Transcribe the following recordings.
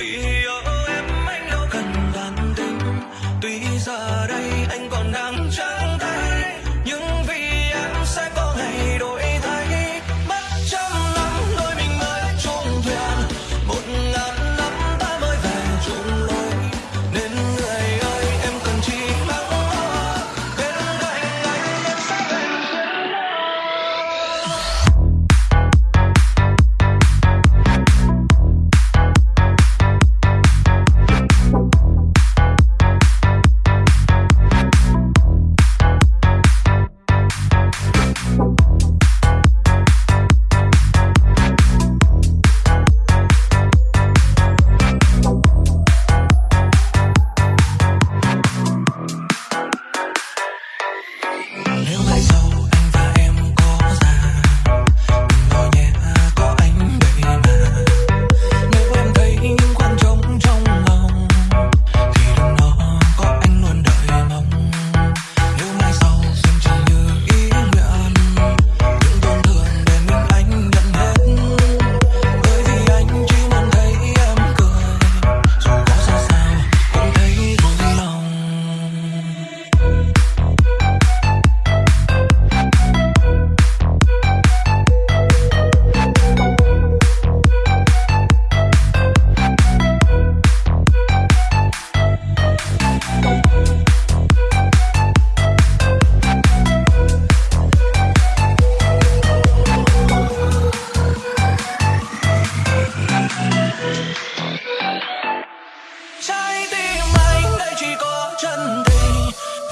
feel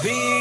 Be